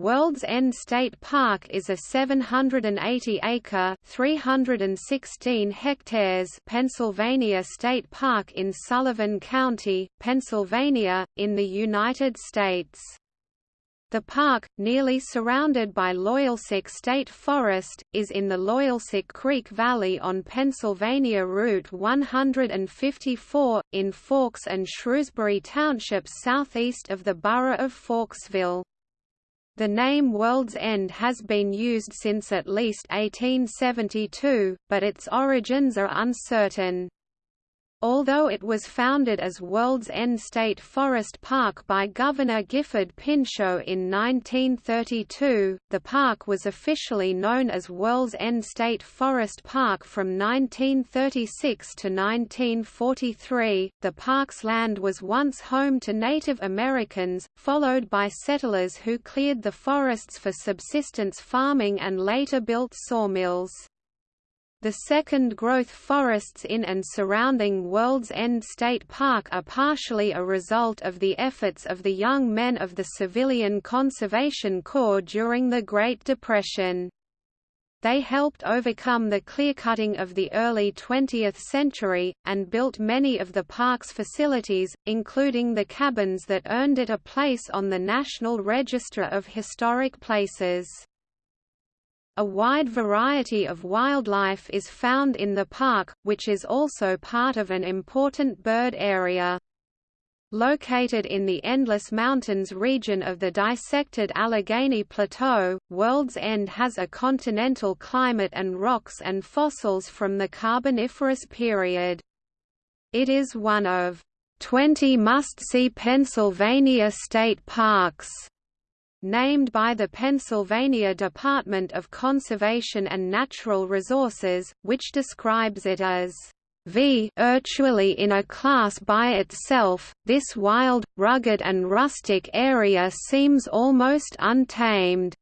World's End State Park is a 780-acre (316 hectares) Pennsylvania state park in Sullivan County, Pennsylvania, in the United States. The park, nearly surrounded by Loyalsock State Forest, is in the Loyalsock Creek Valley on Pennsylvania Route 154, in Forks and Shrewsbury Townships southeast of the borough of Forksville. The name World's End has been used since at least 1872, but its origins are uncertain. Although it was founded as World's End State Forest Park by Governor Gifford Pinchot in 1932, the park was officially known as World's End State Forest Park from 1936 to 1943. The park's land was once home to Native Americans, followed by settlers who cleared the forests for subsistence farming and later built sawmills. The second growth forests in and surrounding World's End State Park are partially a result of the efforts of the young men of the Civilian Conservation Corps during the Great Depression. They helped overcome the clearcutting of the early 20th century, and built many of the park's facilities, including the cabins that earned it a place on the National Register of Historic Places. A wide variety of wildlife is found in the park, which is also part of an important bird area. Located in the Endless Mountains region of the dissected Allegheny Plateau, World's End has a continental climate and rocks and fossils from the Carboniferous period. It is one of 20 must-see Pennsylvania state parks named by the Pennsylvania Department of Conservation and Natural Resources, which describes it as v virtually in a class by itself, this wild, rugged and rustic area seems almost untamed.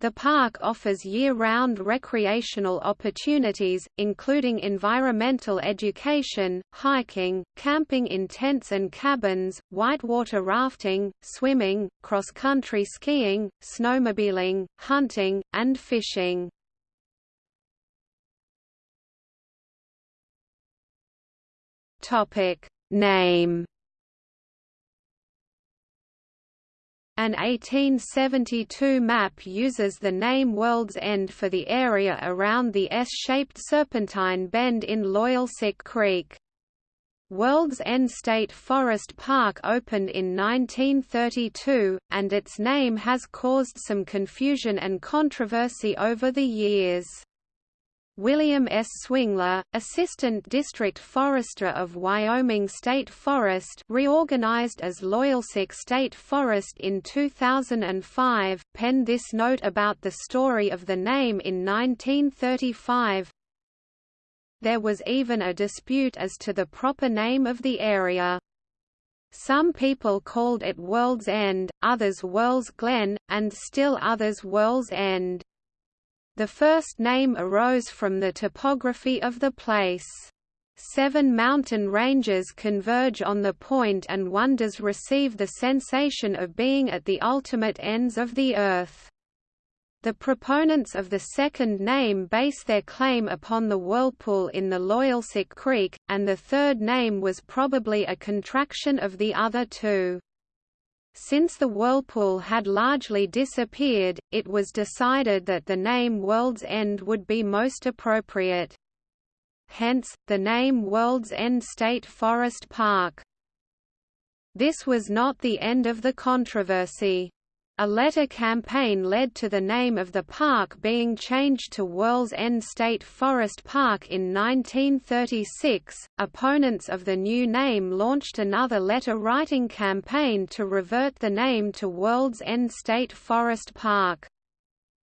The park offers year-round recreational opportunities, including environmental education, hiking, camping in tents and cabins, whitewater rafting, swimming, cross-country skiing, snowmobiling, hunting, and fishing. Name An 1872 map uses the name World's End for the area around the S-shaped Serpentine Bend in Loyalsock Creek. World's End State Forest Park opened in 1932, and its name has caused some confusion and controversy over the years. William S. Swingler, Assistant District Forester of Wyoming State Forest reorganized as Loyalsock State Forest in 2005, penned this note about the story of the name in 1935. There was even a dispute as to the proper name of the area. Some people called it World's End, others World's Glen, and still others World's End. The first name arose from the topography of the place. Seven mountain ranges converge on the point and one does receive the sensation of being at the ultimate ends of the earth. The proponents of the second name base their claim upon the whirlpool in the Loyalsock Creek, and the third name was probably a contraction of the other two. Since the whirlpool had largely disappeared, it was decided that the name World's End would be most appropriate. Hence, the name World's End State Forest Park. This was not the end of the controversy. A letter campaign led to the name of the park being changed to World's End State Forest Park in 1936. Opponents of the new name launched another letter-writing campaign to revert the name to World's End State Forest Park.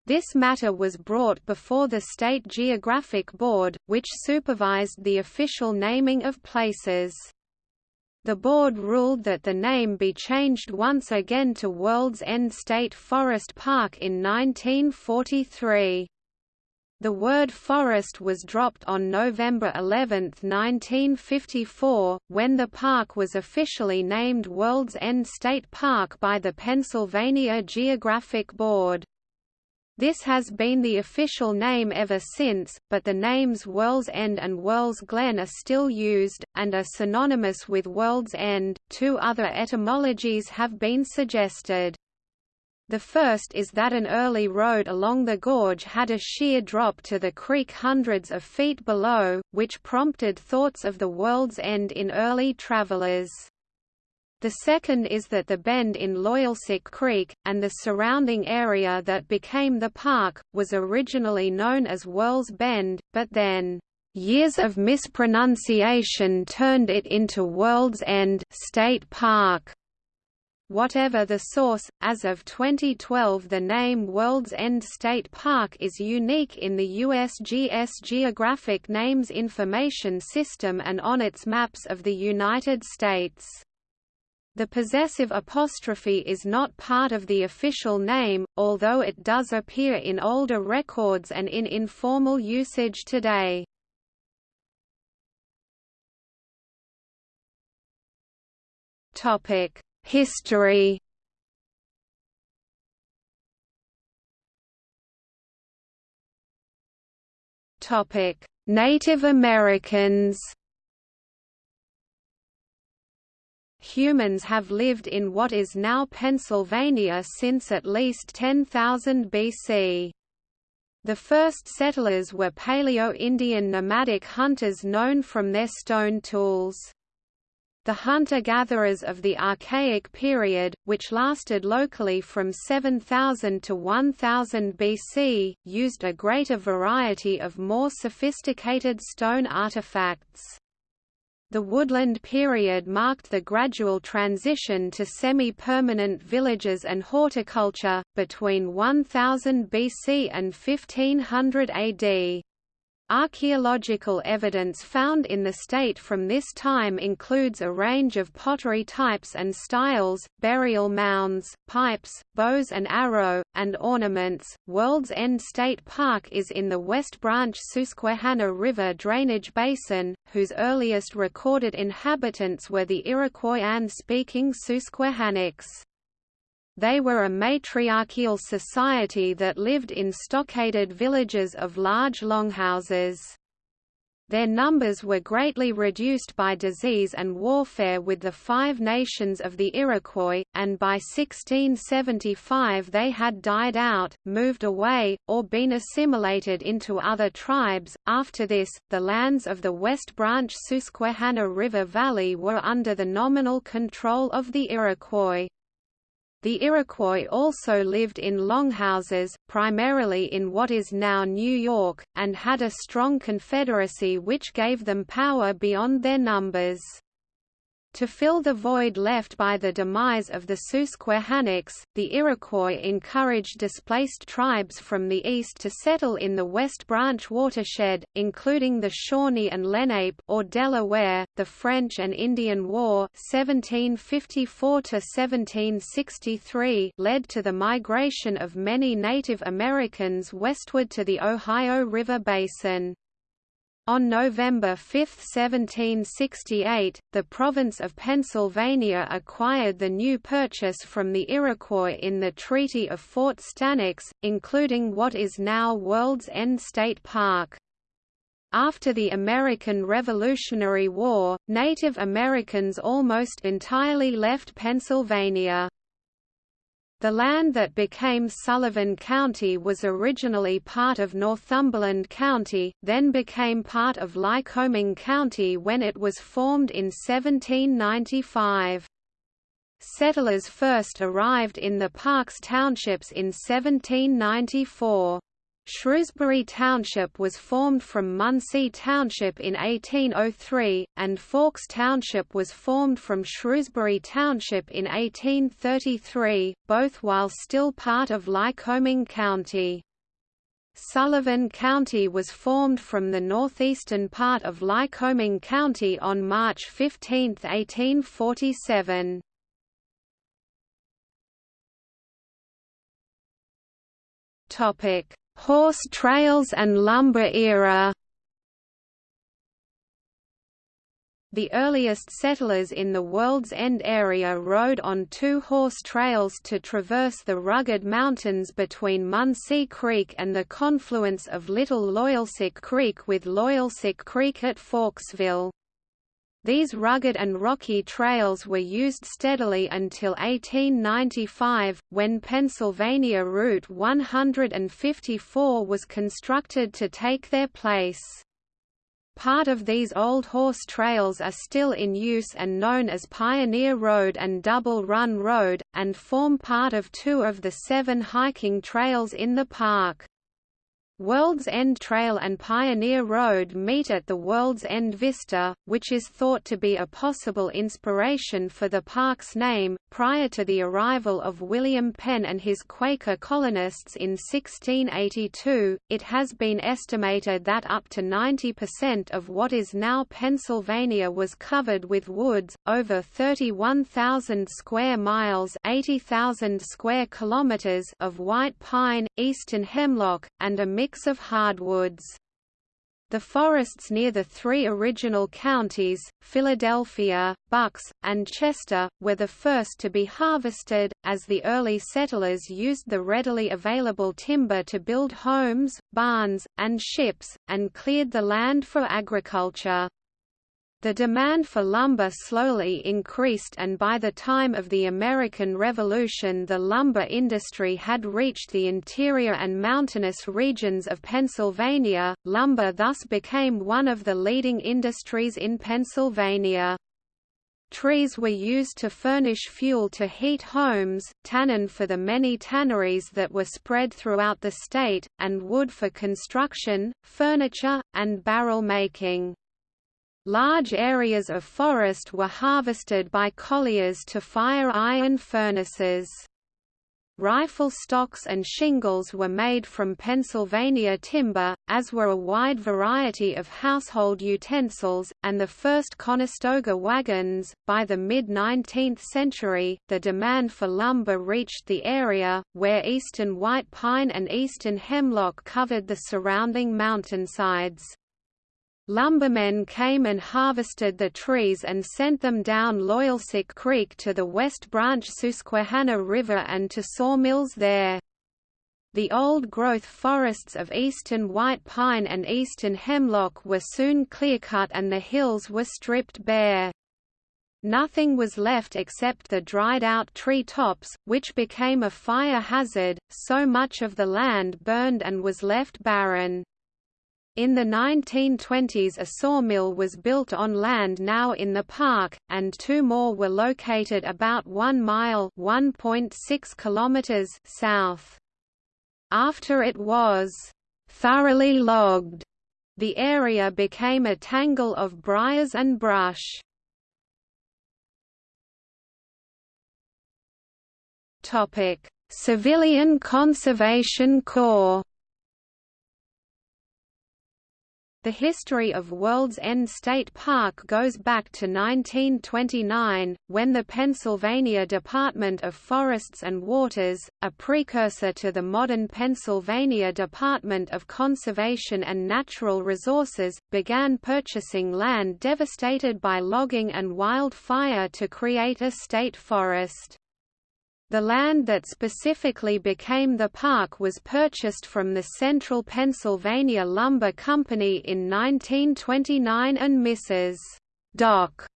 This matter was brought before the State Geographic Board, which supervised the official naming of places. The board ruled that the name be changed once again to World's End State Forest Park in 1943. The word forest was dropped on November 11, 1954, when the park was officially named World's End State Park by the Pennsylvania Geographic Board. This has been the official name ever since, but the names World's End and World's Glen are still used, and are synonymous with World's End. Two other etymologies have been suggested. The first is that an early road along the gorge had a sheer drop to the creek hundreds of feet below, which prompted thoughts of the world's end in early travelers. The second is that the bend in Loyalsock Creek, and the surrounding area that became the park, was originally known as World's Bend, but then, "...years of mispronunciation turned it into World's End State Park." Whatever the source, as of 2012 the name World's End State Park is unique in the USGS Geographic Names Information System and on its maps of the United States. The possessive apostrophe is not part of the official name, although it does appear in older records and in informal usage today. Topic History Topic: Native Americans. Humans have lived in what is now Pennsylvania since at least 10,000 BC. The first settlers were Paleo-Indian nomadic hunters known from their stone tools. The hunter-gatherers of the Archaic period, which lasted locally from 7000 to 1000 BC, used a greater variety of more sophisticated stone artifacts. The woodland period marked the gradual transition to semi-permanent villages and horticulture, between 1000 BC and 1500 AD. Archaeological evidence found in the state from this time includes a range of pottery types and styles, burial mounds, pipes, bows and arrow, and ornaments. World's End State Park is in the West Branch Susquehanna River drainage basin, whose earliest recorded inhabitants were the Iroquoian-speaking Susquehannocks. They were a matriarchal society that lived in stockaded villages of large longhouses. Their numbers were greatly reduced by disease and warfare with the Five Nations of the Iroquois, and by 1675 they had died out, moved away, or been assimilated into other tribes. After this, the lands of the West Branch Susquehanna River Valley were under the nominal control of the Iroquois. The Iroquois also lived in longhouses, primarily in what is now New York, and had a strong confederacy which gave them power beyond their numbers. To fill the void left by the demise of the Susquehannocks, the Iroquois encouraged displaced tribes from the east to settle in the West Branch watershed, including the Shawnee and Lenape or Delaware. The French and Indian War (1754–1763) led to the migration of many Native Americans westward to the Ohio River basin. On November 5, 1768, the province of Pennsylvania acquired the new purchase from the Iroquois in the Treaty of Fort Stanwix, including what is now World's End State Park. After the American Revolutionary War, Native Americans almost entirely left Pennsylvania. The land that became Sullivan County was originally part of Northumberland County, then became part of Lycoming County when it was formed in 1795. Settlers first arrived in the Parks Townships in 1794. Shrewsbury Township was formed from Muncy Township in 1803, and Forks Township was formed from Shrewsbury Township in 1833, both while still part of Lycoming County. Sullivan County was formed from the northeastern part of Lycoming County on March 15, 1847. Topic: Horse trails and lumber era The earliest settlers in the World's End area rode on two horse trails to traverse the rugged mountains between Muncy Creek and the confluence of Little Loyalsock Creek with Loyalsock Creek at Forksville. These rugged and rocky trails were used steadily until 1895, when Pennsylvania Route 154 was constructed to take their place. Part of these old horse trails are still in use and known as Pioneer Road and Double Run Road, and form part of two of the seven hiking trails in the park. World's End Trail and Pioneer Road meet at the World's End Vista, which is thought to be a possible inspiration for the park's name. Prior to the arrival of William Penn and his Quaker colonists in 1682, it has been estimated that up to 90% of what is now Pennsylvania was covered with woods, over 31,000 square miles (80,000 square kilometers) of white pine, eastern hemlock, and a mix of hardwoods. The forests near the three original counties, Philadelphia, Bucks, and Chester, were the first to be harvested, as the early settlers used the readily available timber to build homes, barns, and ships, and cleared the land for agriculture. The demand for lumber slowly increased and by the time of the American Revolution the lumber industry had reached the interior and mountainous regions of Pennsylvania. Lumber thus became one of the leading industries in Pennsylvania. Trees were used to furnish fuel to heat homes, tannin for the many tanneries that were spread throughout the state, and wood for construction, furniture, and barrel making. Large areas of forest were harvested by colliers to fire iron furnaces. Rifle stocks and shingles were made from Pennsylvania timber, as were a wide variety of household utensils, and the first Conestoga wagons. By the mid 19th century, the demand for lumber reached the area, where eastern white pine and eastern hemlock covered the surrounding mountainsides. Lumbermen came and harvested the trees and sent them down Loyalsock Creek to the West Branch Susquehanna River and to sawmills there. The old-growth forests of eastern white pine and eastern hemlock were soon clear-cut and the hills were stripped bare. Nothing was left except the dried-out tree tops, which became a fire hazard, so much of the land burned and was left barren. In the 1920s a sawmill was built on land now in the park, and two more were located about 1 mile south. After it was thoroughly logged, the area became a tangle of briars and brush. Civilian Conservation Corps The history of World's End State Park goes back to 1929, when the Pennsylvania Department of Forests and Waters, a precursor to the modern Pennsylvania Department of Conservation and Natural Resources, began purchasing land devastated by logging and wildfire to create a state forest. The land that specifically became the park was purchased from the Central Pennsylvania Lumber Company in 1929 and Mrs. Doc.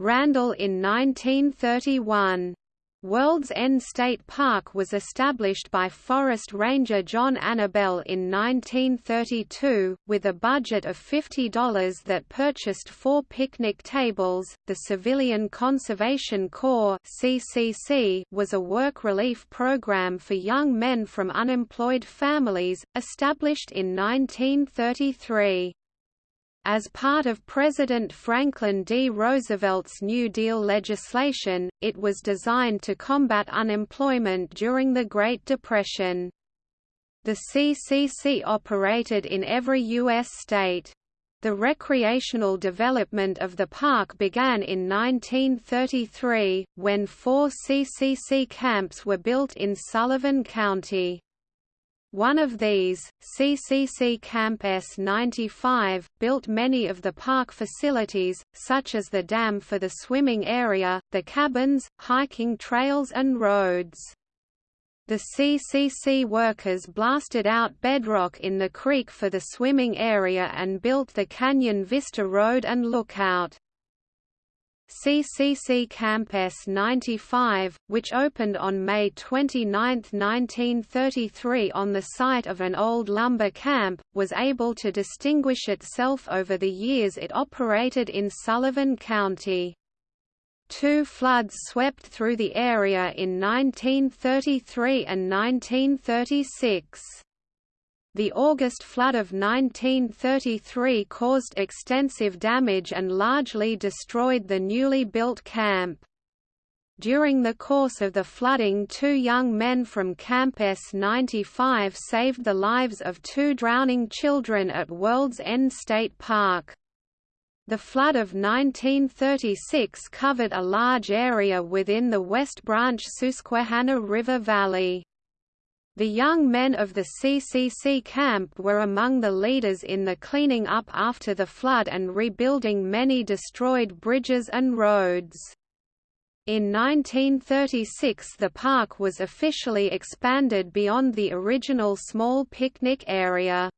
Randall in 1931. World's End State Park was established by Forest Ranger John Annabell in 1932, with a budget of $50 that purchased four picnic tables. The Civilian Conservation Corps (CCC) was a work relief program for young men from unemployed families, established in 1933. As part of President Franklin D. Roosevelt's New Deal legislation, it was designed to combat unemployment during the Great Depression. The CCC operated in every U.S. state. The recreational development of the park began in 1933, when four CCC camps were built in Sullivan County. One of these, CCC Camp S95, built many of the park facilities, such as the dam for the swimming area, the cabins, hiking trails and roads. The CCC workers blasted out bedrock in the creek for the swimming area and built the Canyon Vista Road and Lookout. CCC Camp S95, which opened on May 29, 1933 on the site of an old lumber camp, was able to distinguish itself over the years it operated in Sullivan County. Two floods swept through the area in 1933 and 1936. The August flood of 1933 caused extensive damage and largely destroyed the newly built camp. During the course of the flooding two young men from Camp S95 saved the lives of two drowning children at World's End State Park. The flood of 1936 covered a large area within the West Branch Susquehanna River Valley. The young men of the CCC camp were among the leaders in the cleaning up after the flood and rebuilding many destroyed bridges and roads. In 1936 the park was officially expanded beyond the original small picnic area.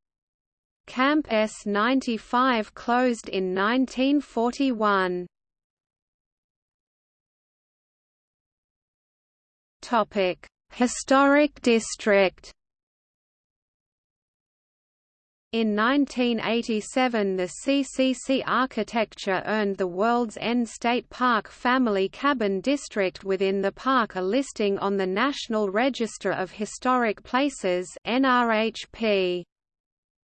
Camp S95 closed in 1941. Topic: Historic District. In 1987 the CCC architecture earned the World's End State Park Family Cabin District within the park a listing on the National Register of Historic Places NRHP.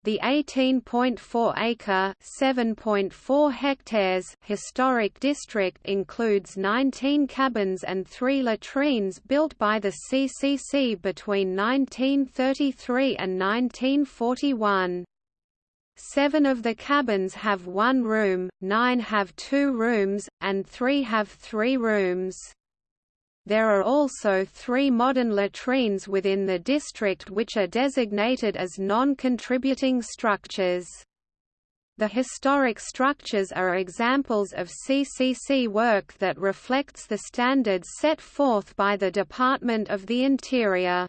The 18.4-acre (7.4 hectares) historic district includes 19 cabins and 3 latrines built by the CCC between 1933 and 1941. Seven of the cabins have one room, nine have two rooms, and three have three rooms. There are also three modern latrines within the district which are designated as non-contributing structures. The historic structures are examples of CCC work that reflects the standards set forth by the Department of the Interior.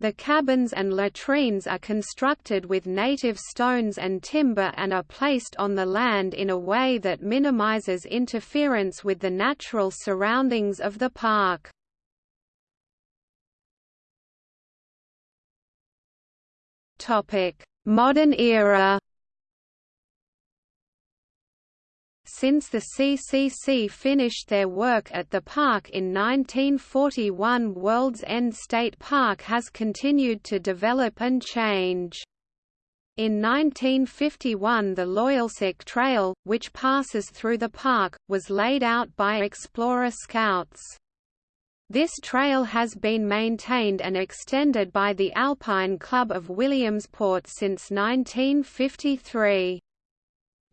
The cabins and latrines are constructed with native stones and timber and are placed on the land in a way that minimizes interference with the natural surroundings of the park. Modern era Since the CCC finished their work at the park in 1941 World's End State Park has continued to develop and change. In 1951 the Loyalsock Trail, which passes through the park, was laid out by Explorer Scouts. This trail has been maintained and extended by the Alpine Club of Williamsport since 1953.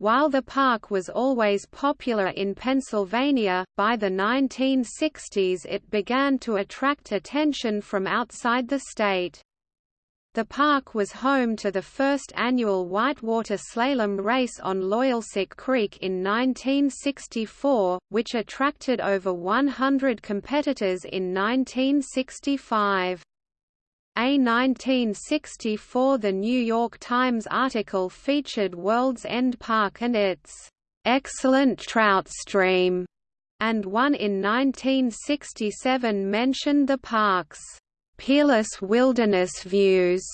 While the park was always popular in Pennsylvania, by the 1960s it began to attract attention from outside the state. The park was home to the first annual whitewater slalom race on Loyalsock Creek in 1964, which attracted over 100 competitors in 1965. A 1964 The New York Times article featured World's End Park and its excellent trout stream, and one in 1967 mentioned the park's peerless wilderness views,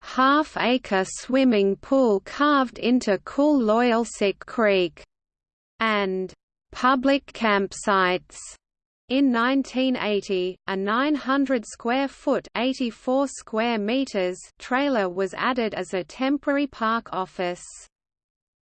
half-acre swimming pool carved into cool Loyalsock Creek, and public campsites. In 1980, a 900 square foot 84 square meters trailer was added as a temporary park office.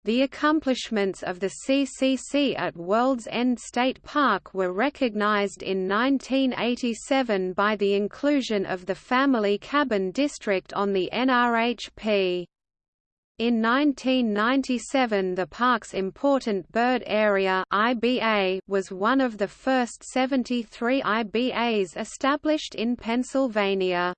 The accomplishments of the CCC at World's End State Park were recognized in 1987 by the inclusion of the Family Cabin District on the NRHP. In 1997 the park's Important Bird Area IBA was one of the first 73 IBAs established in Pennsylvania.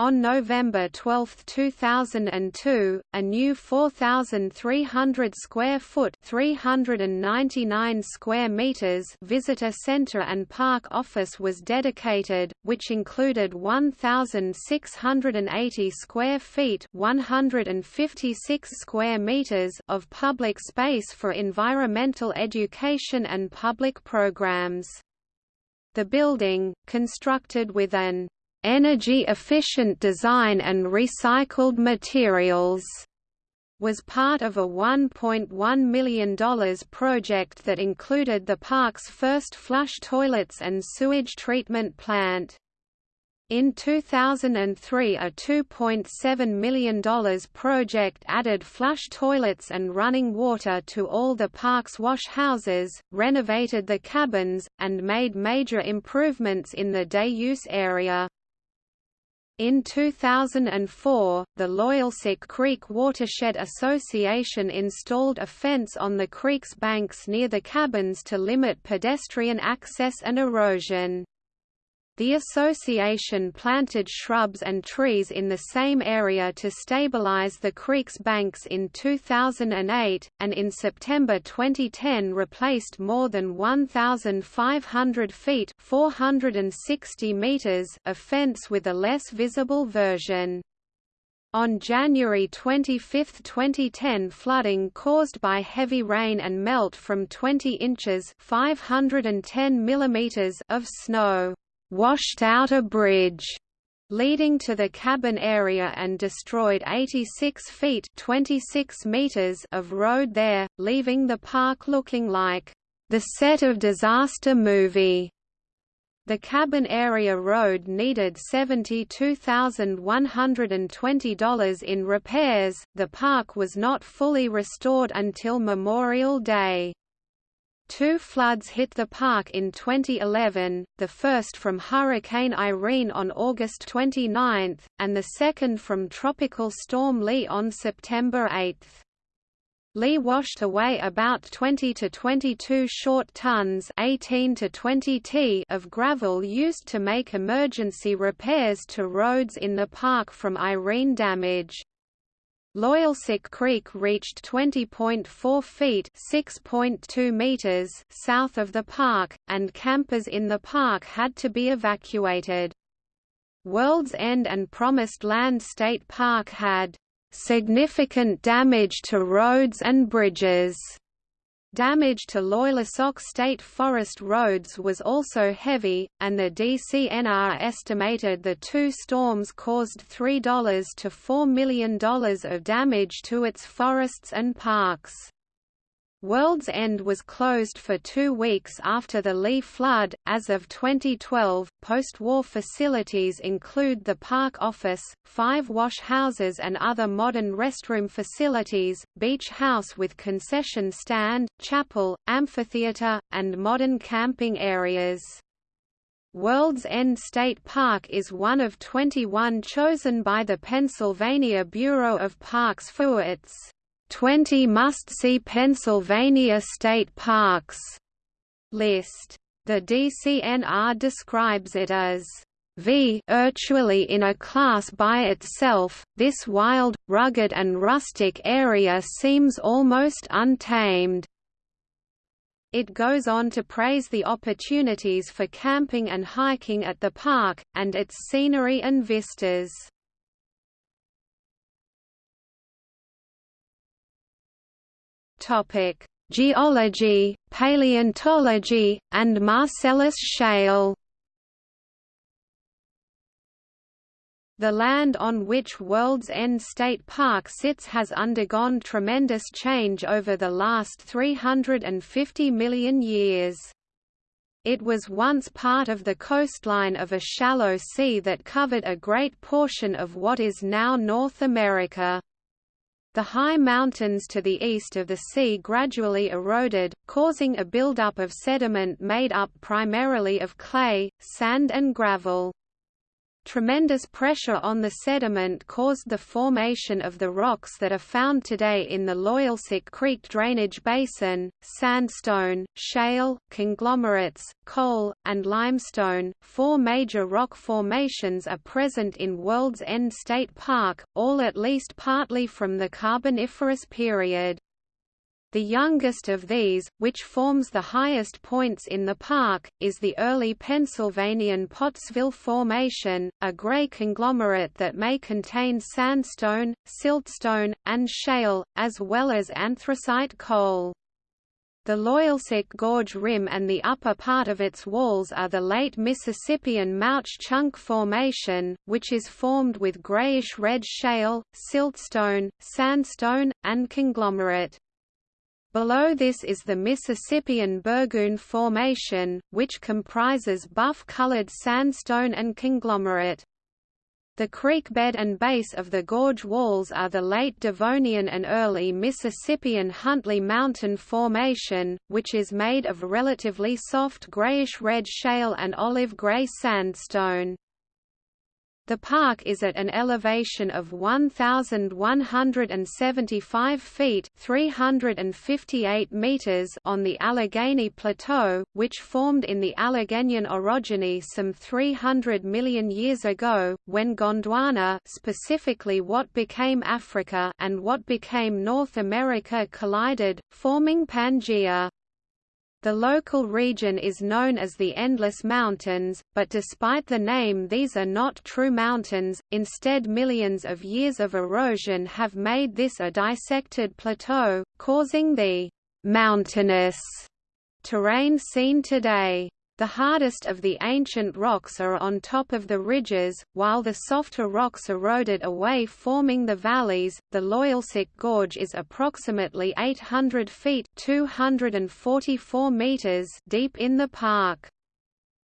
On November 12, 2002, a new 4,300 square foot (399 square meters) visitor center and park office was dedicated, which included 1,680 square feet (156 square meters) of public space for environmental education and public programs. The building, constructed with an energy-efficient design and recycled materials was part of a $1.1 million project that included the park's first flush toilets and sewage treatment plant. In 2003 a $2.7 million project added flush toilets and running water to all the park's wash houses, renovated the cabins, and made major improvements in the day-use area. In 2004, the Loyalsock Creek Watershed Association installed a fence on the creek's banks near the cabins to limit pedestrian access and erosion. The association planted shrubs and trees in the same area to stabilize the creek's banks in 2008, and in September 2010 replaced more than 1,500 feet 460 meters of fence with a less visible version. On January 25, 2010 flooding caused by heavy rain and melt from 20 inches 510 millimeters of snow washed out a bridge leading to the cabin area and destroyed 86 feet 26 meters of road there, leaving the park looking like the set of disaster movie. The cabin area road needed $72,120 in repairs. The park was not fully restored until Memorial Day. Two floods hit the park in 2011, the first from Hurricane Irene on August 29, and the second from Tropical Storm Lee on September 8. Lee washed away about 20 to 22 short tons 18 to 20 t of gravel used to make emergency repairs to roads in the park from Irene damage. Loyalsock Creek reached 20.4 feet (6.2 meters) south of the park, and campers in the park had to be evacuated. World's End and Promised Land State Park had significant damage to roads and bridges Damage to Loyalsock State Forest roads was also heavy, and the DCNR estimated the two storms caused $3 to $4 million of damage to its forests and parks. World's End was closed for two weeks after the Lee flood. As of 2012, post war facilities include the park office, five wash houses, and other modern restroom facilities, beach house with concession stand, chapel, amphitheater, and modern camping areas. World's End State Park is one of 21 chosen by the Pennsylvania Bureau of Parks for its 20 must-see Pennsylvania state parks list. The DCNR describes it as v virtually in a class by itself, this wild, rugged and rustic area seems almost untamed. It goes on to praise the opportunities for camping and hiking at the park, and its scenery and vistas. Topic: Geology, paleontology, and Marcellus Shale. The land on which World's End State Park sits has undergone tremendous change over the last 350 million years. It was once part of the coastline of a shallow sea that covered a great portion of what is now North America. The high mountains to the east of the sea gradually eroded, causing a buildup of sediment made up primarily of clay, sand and gravel. Tremendous pressure on the sediment caused the formation of the rocks that are found today in the Loyalsock Creek drainage basin, sandstone, shale, conglomerates, coal, and limestone. Four major rock formations are present in World's End State Park, all at least partly from the Carboniferous period. The youngest of these, which forms the highest points in the park, is the early Pennsylvanian Pottsville Formation, a gray conglomerate that may contain sandstone, siltstone, and shale, as well as anthracite coal. The Loyalsock Gorge Rim and the upper part of its walls are the late Mississippian Mauch Chunk Formation, which is formed with grayish-red shale, siltstone, sandstone, and conglomerate. Below this is the Mississippian Burgoon Formation, which comprises buff-colored sandstone and conglomerate. The creek bed and base of the gorge walls are the late Devonian and early Mississippian Huntley Mountain Formation, which is made of relatively soft grayish-red shale and olive-gray sandstone. The park is at an elevation of 1,175 feet 358 meters on the Allegheny Plateau, which formed in the Alleghenian orogeny some 300 million years ago, when Gondwana specifically what became Africa and what became North America collided, forming Pangaea. The local region is known as the Endless Mountains, but despite the name these are not true mountains, instead millions of years of erosion have made this a dissected plateau, causing the «mountainous» terrain seen today. The hardest of the ancient rocks are on top of the ridges, while the softer rocks eroded away forming the valleys. The Loyalsock Gorge is approximately 800 feet (244 meters) deep in the park.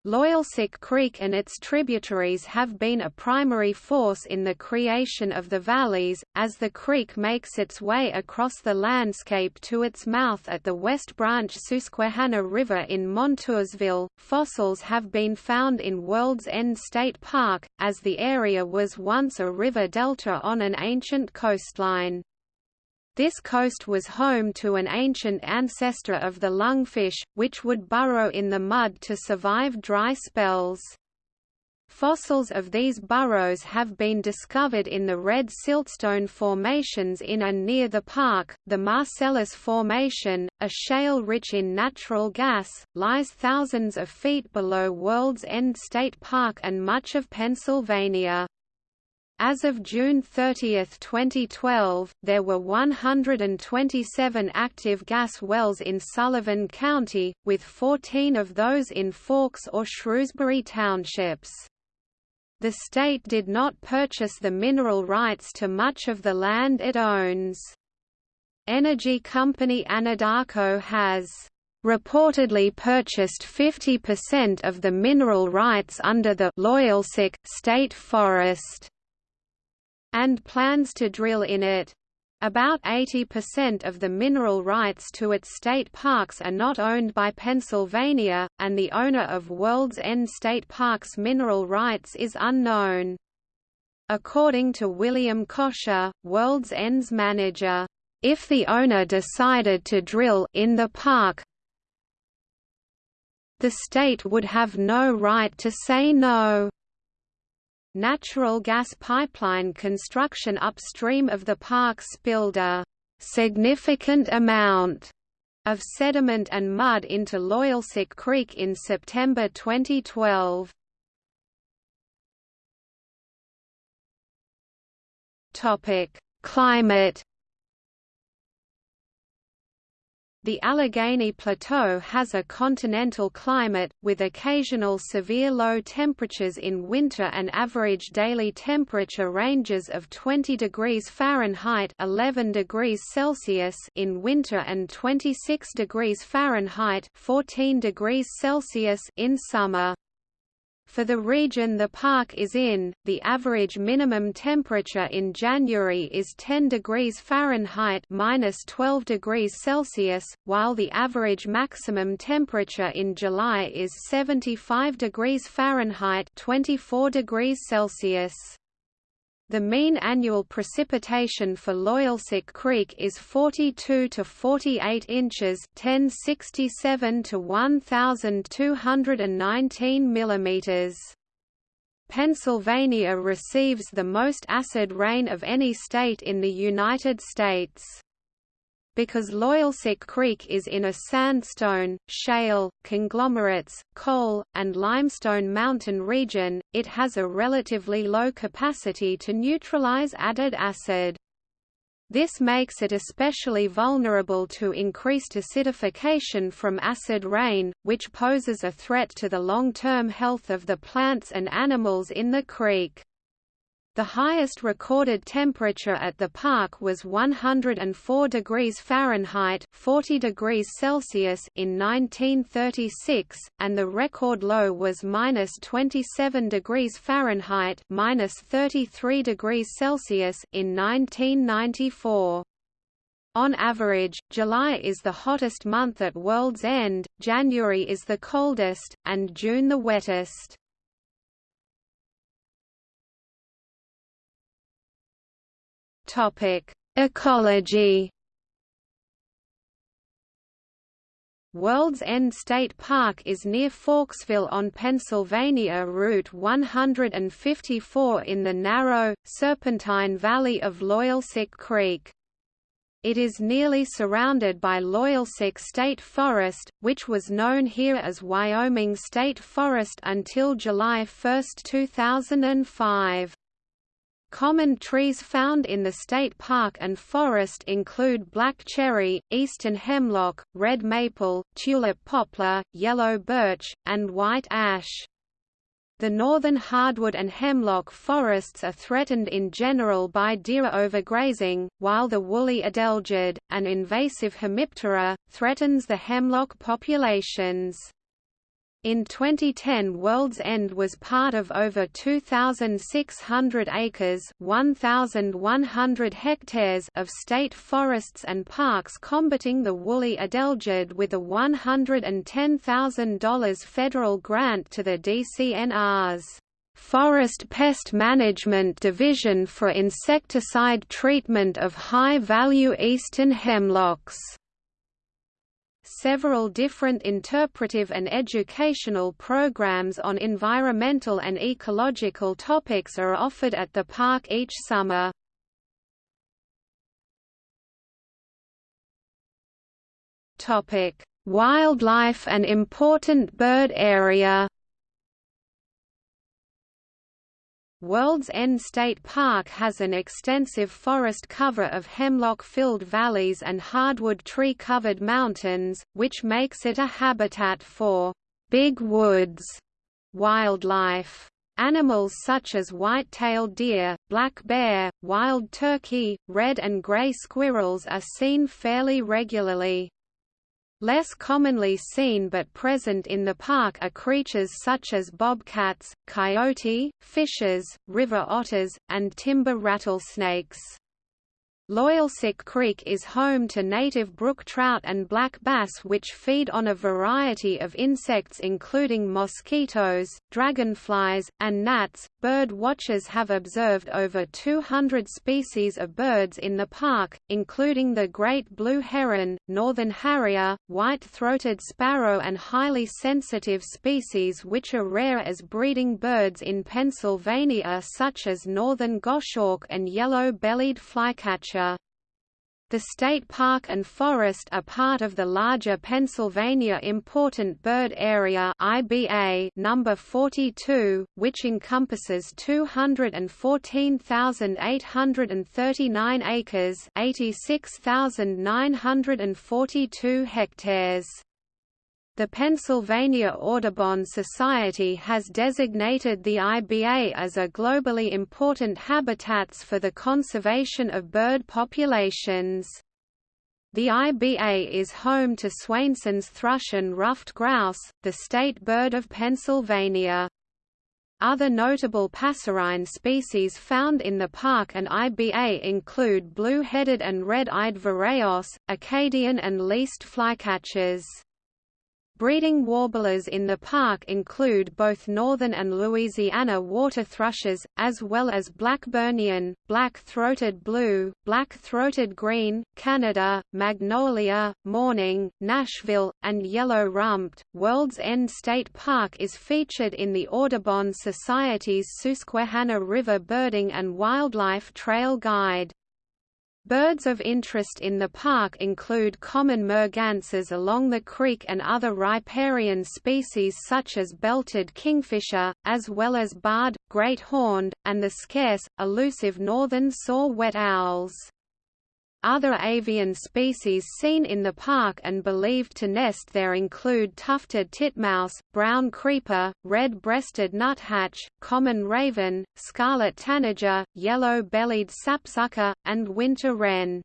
Loyalsock Creek and its tributaries have been a primary force in the creation of the valleys, as the creek makes its way across the landscape to its mouth at the West Branch Susquehanna River in Montoursville. Fossils have been found in World's End State Park, as the area was once a river delta on an ancient coastline. This coast was home to an ancient ancestor of the lungfish, which would burrow in the mud to survive dry spells. Fossils of these burrows have been discovered in the red siltstone formations in and near the park. The Marcellus Formation, a shale rich in natural gas, lies thousands of feet below World's End State Park and much of Pennsylvania. As of June 30, 2012, there were 127 active gas wells in Sullivan County, with 14 of those in Forks or Shrewsbury townships. The state did not purchase the mineral rights to much of the land it owns. Energy company Anadarko has reportedly purchased 50% of the mineral rights under the Loyalsock State Forest and plans to drill in it. About 80% of the mineral rights to its state parks are not owned by Pennsylvania, and the owner of World's End State Park's mineral rights is unknown. According to William Kosher, World's End's manager, if the owner decided to drill in the park, the state would have no right to say no. Natural gas pipeline construction upstream of the park spilled a significant amount of sediment and mud into Loyalsock Creek in September 2012. Topic: Climate The Allegheny Plateau has a continental climate, with occasional severe low temperatures in winter and average daily temperature ranges of 20 degrees Fahrenheit 11 degrees Celsius in winter and 26 degrees Fahrenheit 14 degrees Celsius in summer. For the region the park is in, the average minimum temperature in January is 10 degrees Fahrenheit minus 12 degrees Celsius, while the average maximum temperature in July is 75 degrees Fahrenheit 24 degrees Celsius. The mean annual precipitation for Loyalsock Creek is 42 to 48 inches, 1067 to 1219 millimeters. Pennsylvania receives the most acid rain of any state in the United States. Because Loyalsock Creek is in a sandstone, shale, conglomerates, coal, and limestone mountain region, it has a relatively low capacity to neutralize added acid. This makes it especially vulnerable to increased acidification from acid rain, which poses a threat to the long-term health of the plants and animals in the creek. The highest recorded temperature at the park was 104 degrees Fahrenheit 40 degrees Celsius in 1936, and the record low was minus 27 degrees Fahrenheit minus 33 degrees Celsius in 1994. On average, July is the hottest month at World's End, January is the coldest, and June the wettest. Topic: Ecology. World's End State Park is near Forksville on Pennsylvania Route 154 in the narrow, serpentine valley of Loyalsock Creek. It is nearly surrounded by Loyalsock State Forest, which was known here as Wyoming State Forest until July 1, 2005. Common trees found in the state park and forest include black cherry, eastern hemlock, red maple, tulip poplar, yellow birch, and white ash. The northern hardwood and hemlock forests are threatened in general by deer overgrazing, while the woolly adelgid, an invasive hemiptera, threatens the hemlock populations. In 2010 World's End was part of over 2,600 acres 1,100 hectares of state forests and parks combating the woolly adelgid with a $110,000 federal grant to the DCNR's Forest Pest Management Division for insecticide treatment of high-value eastern hemlocks. Several different interpretive and educational programs on environmental and ecological topics are offered at the park each summer. Wildlife and important bird area World's End State Park has an extensive forest cover of hemlock-filled valleys and hardwood tree-covered mountains, which makes it a habitat for big woods wildlife. Animals such as white-tailed deer, black bear, wild turkey, red and gray squirrels are seen fairly regularly. Less commonly seen but present in the park are creatures such as bobcats, coyote, fishes, river otters, and timber rattlesnakes. Loyalsock Creek is home to native brook trout and black bass which feed on a variety of insects including mosquitoes, dragonflies, and gnats. Bird watchers have observed over 200 species of birds in the park, including the great blue heron, northern harrier, white-throated sparrow and highly sensitive species which are rare as breeding birds in Pennsylvania such as northern goshawk and yellow-bellied flycatcher. The state park and forest are part of the larger Pennsylvania Important Bird Area (IBA) number 42, which encompasses 214,839 acres, 86,942 hectares. The Pennsylvania Audubon Society has designated the IBA as a globally important habitats for the conservation of bird populations. The IBA is home to Swainson's thrush and ruffed grouse, the state bird of Pennsylvania. Other notable passerine species found in the park and IBA include blue-headed and red-eyed vireos, Acadian and least flycatchers. Breeding warblers in the park include both northern and Louisiana water thrushes, as well as Blackburnian, black-throated blue, black-throated green, Canada, magnolia, mourning, Nashville, and yellow-rumped. World's End State Park is featured in the Audubon Society's Susquehanna River Birding and Wildlife Trail Guide. Birds of interest in the park include common mergansers along the creek and other riparian species such as belted kingfisher, as well as barred, great horned, and the scarce, elusive northern saw whet owls. Other avian species seen in the park and believed to nest there include tufted titmouse, brown creeper, red-breasted nuthatch, common raven, scarlet tanager, yellow-bellied sapsucker, and winter wren.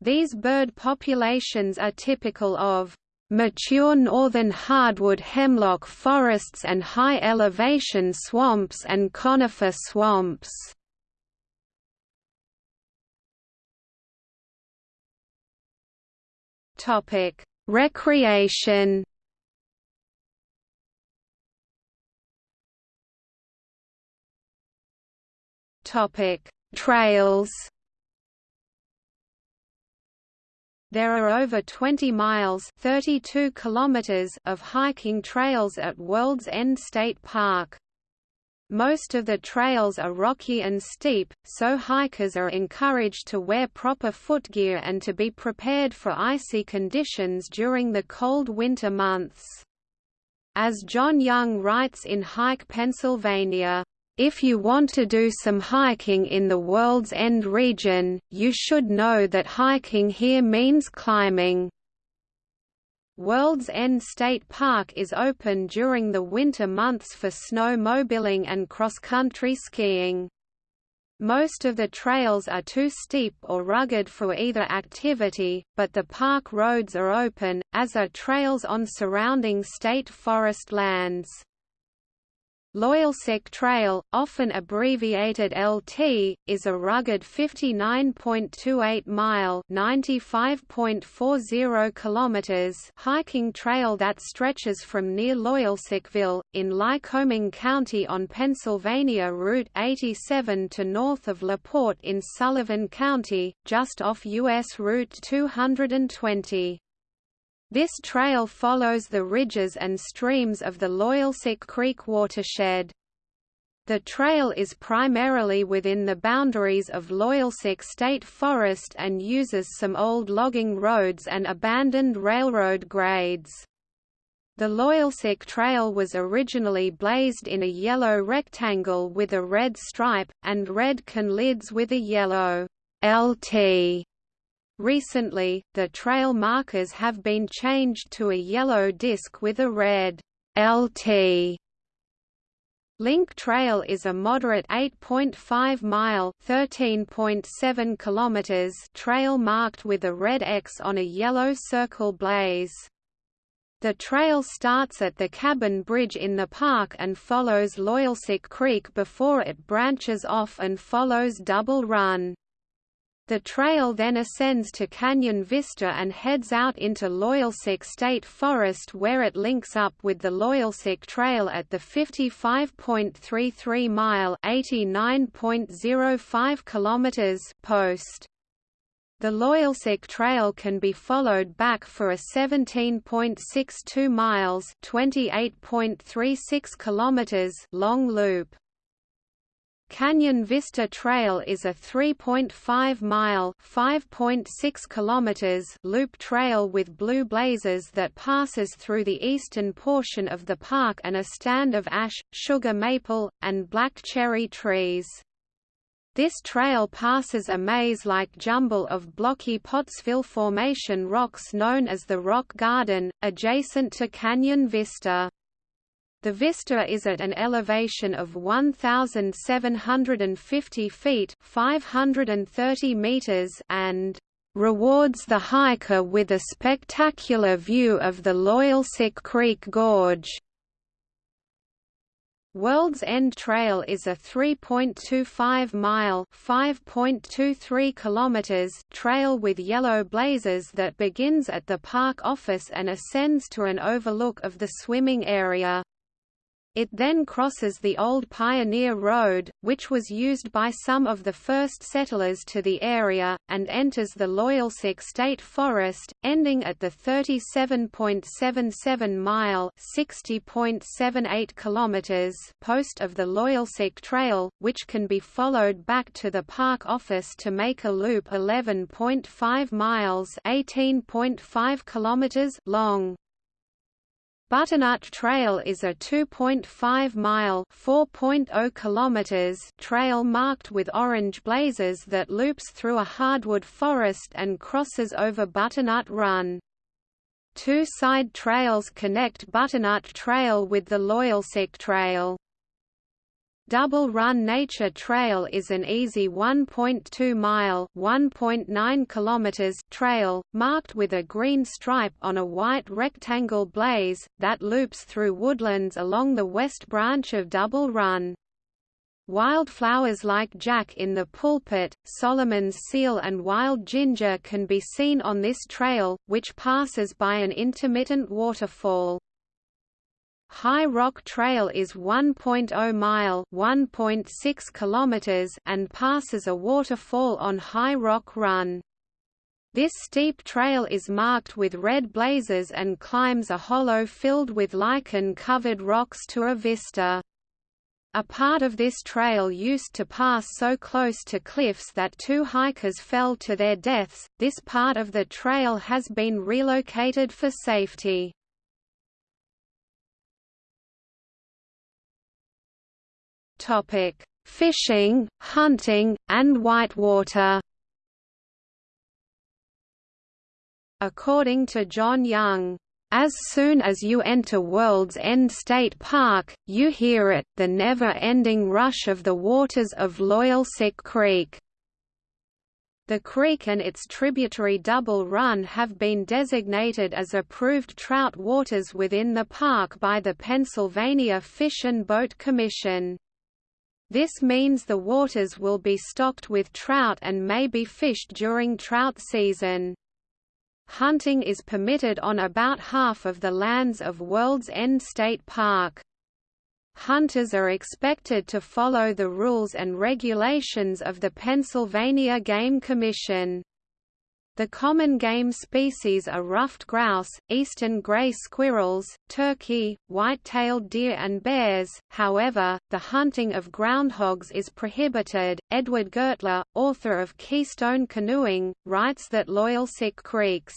These bird populations are typical of mature northern hardwood hemlock forests and high-elevation swamps and conifer swamps. Topic: Recreation. Topic: Trails. There are over 20 miles 32 kilometers of hiking trails at World's End State Park. Most of the trails are rocky and steep, so hikers are encouraged to wear proper footgear and to be prepared for icy conditions during the cold winter months. As John Young writes in Hike Pennsylvania, if you want to do some hiking in the World's End region, you should know that hiking here means climbing. World's End State Park is open during the winter months for snowmobiling and cross-country skiing. Most of the trails are too steep or rugged for either activity, but the park roads are open, as are trails on surrounding state forest lands. Loyalsock Trail, often abbreviated LT, is a rugged 59.28-mile (95.40 kilometers) hiking trail that stretches from near Loyalsockville, in Lycoming County on Pennsylvania Route 87 to north of LaPorte in Sullivan County, just off U.S. Route 220. This trail follows the ridges and streams of the Loyalsock Creek watershed. The trail is primarily within the boundaries of Loyalsock State Forest and uses some old logging roads and abandoned railroad grades. The Loyalsock Trail was originally blazed in a yellow rectangle with a red stripe, and red conlids with a yellow LT Recently, the trail markers have been changed to a yellow disc with a red LT. Link Trail is a moderate 8.5-mile (13.7 kilometers) trail marked with a red X on a yellow circle blaze. The trail starts at the Cabin Bridge in the park and follows Loyalsock Creek before it branches off and follows Double Run. The trail then ascends to Canyon Vista and heads out into Loyalsock State Forest where it links up with the Loyalsock Trail at the 55.33 mile (89.05 kilometers) post. The Loyalsock Trail can be followed back for a 17.62 miles (28.36 kilometers) long loop. Canyon Vista Trail is a 3.5-mile (5.6 kilometers) loop trail with blue blazes that passes through the eastern portion of the park and a stand of ash, sugar maple, and black cherry trees. This trail passes a maze-like jumble of blocky Pottsville Formation rocks known as the Rock Garden, adjacent to Canyon Vista. The vista is at an elevation of 1,750 feet 530 meters and rewards the hiker with a spectacular view of the Loyalsock Creek Gorge. World's End Trail is a 3.25-mile (5.23 kilometers) trail with yellow blazes that begins at the park office and ascends to an overlook of the swimming area. It then crosses the old Pioneer Road, which was used by some of the first settlers to the area, and enters the Loyalsock State Forest, ending at the 37.77-mile (60.78 kilometers) post of the Loyalsock Trail, which can be followed back to the park office to make a loop 11.5 miles (18.5 kilometers) long. Butternut Trail is a 2.5-mile (4.0 kilometers) trail marked with orange blazes that loops through a hardwood forest and crosses over Butternut Run. Two side trails connect Butternut Trail with the Loyalsock Trail. Double Run Nature Trail is an easy 1.2-mile (1.9 kilometers) trail, marked with a green stripe on a white rectangle blaze, that loops through woodlands along the west branch of Double Run. Wildflowers like jack in the pulpit, Solomon's seal and wild ginger can be seen on this trail, which passes by an intermittent waterfall. High Rock Trail is 1.0 mile (1.6 kilometers) and passes a waterfall on High Rock Run. This steep trail is marked with red blazes and climbs a hollow filled with lichen-covered rocks to a vista. A part of this trail used to pass so close to cliffs that two hikers fell to their deaths. This part of the trail has been relocated for safety. Topic: Fishing, hunting, and whitewater. According to John Young, as soon as you enter World's End State Park, you hear it, the never-ending rush of the waters of Loyalsock Creek. The creek and its tributary Double Run have been designated as approved trout waters within the park by the Pennsylvania Fish and Boat Commission. This means the waters will be stocked with trout and may be fished during trout season. Hunting is permitted on about half of the lands of World's End State Park. Hunters are expected to follow the rules and regulations of the Pennsylvania Game Commission. The common game species are ruffed grouse, eastern gray squirrels, turkey, white-tailed deer and bears, however, the hunting of groundhogs is prohibited. Edward Gertler, author of Keystone Canoeing, writes that Loyalsock Creek's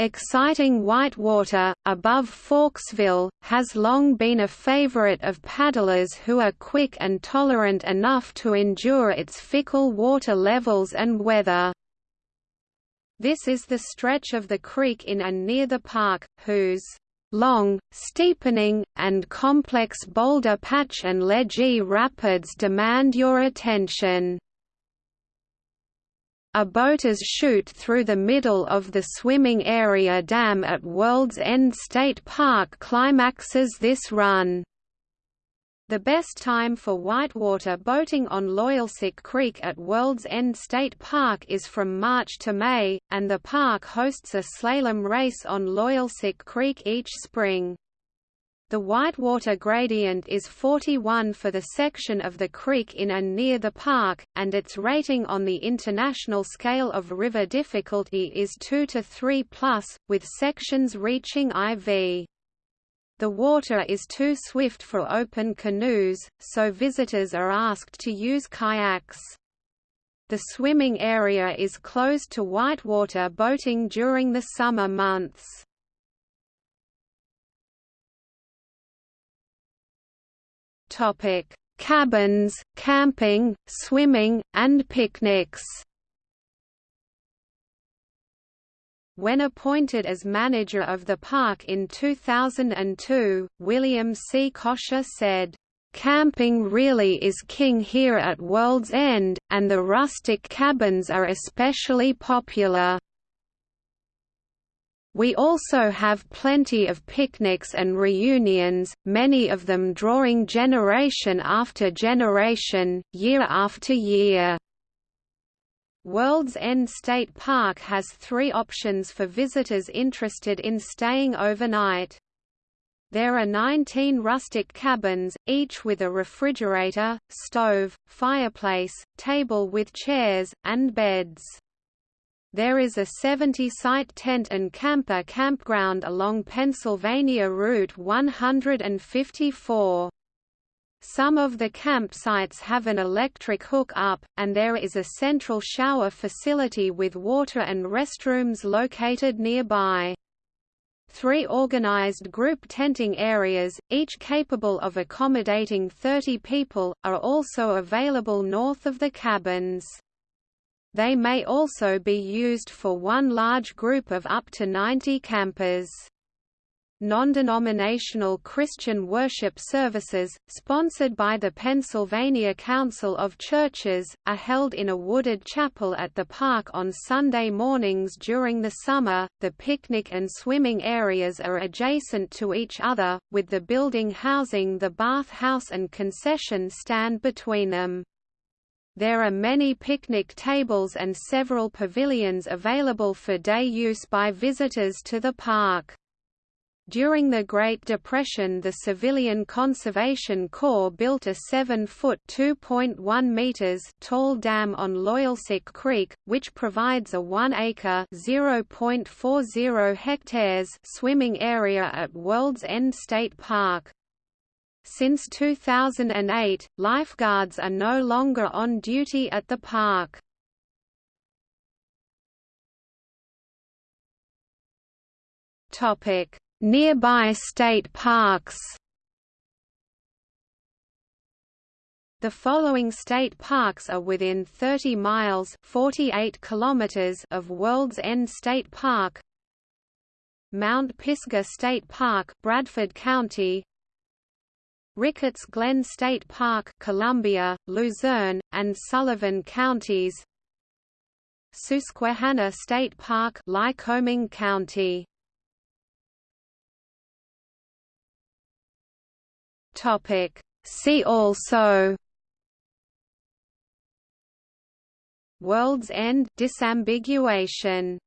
exciting whitewater, above Forksville, has long been a favorite of paddlers who are quick and tolerant enough to endure its fickle water levels and weather. This is the stretch of the creek in and near the park, whose long, steepening, and complex boulder patch and ledgy rapids demand your attention. A boaters shoot through the middle of the swimming area dam at World's End State Park climaxes this run. The best time for whitewater boating on Loyalsock Creek at World's End State Park is from March to May, and the park hosts a slalom race on Loyalsock Creek each spring. The whitewater gradient is 41 for the section of the creek in and near the park, and its rating on the International Scale of River Difficulty is 2 to 3 plus, with sections reaching IV. The water is too swift for open canoes, so visitors are asked to use kayaks. The swimming area is closed to whitewater boating during the summer months. Topic: Cabins, camping, swimming, and picnics. When appointed as manager of the park in 2002, William C. Kosher said, Camping really is king here at World's End, and the rustic cabins are especially popular. We also have plenty of picnics and reunions, many of them drawing generation after generation, year after year. World's End State Park has three options for visitors interested in staying overnight. There are 19 rustic cabins, each with a refrigerator, stove, fireplace, table with chairs, and beds. There is a 70-site tent and camper campground along Pennsylvania Route 154. Some of the campsites have an electric hook-up, and there is a central shower facility with water and restrooms located nearby. Three organized group tenting areas, each capable of accommodating 30 people, are also available north of the cabins. They may also be used for one large group of up to 90 campers. Non-denominational Christian worship services, sponsored by the Pennsylvania Council of Churches, are held in a wooded chapel at the park on Sunday mornings during the summer. The picnic and swimming areas are adjacent to each other, with the building housing the bath house and concession stand between them. There are many picnic tables and several pavilions available for day use by visitors to the park. During the Great Depression the Civilian Conservation Corps built a 7-foot (2.1 meters) tall dam on Loyalsock Creek, which provides a 1-acre (0.40 hectares) swimming area at World's End State Park. Since 2008, lifeguards are no longer on duty at the park. Topic: Nearby state parks. The following state parks are within 30 miles 48 kilometers of World's End State Park. Mount Pisgah State Park Bradford County. Ricketts Glen State Park Columbia, Luzerne, and Sullivan counties. Susquehanna State Park Lycoming County Topic. See also. World's End. Disambiguation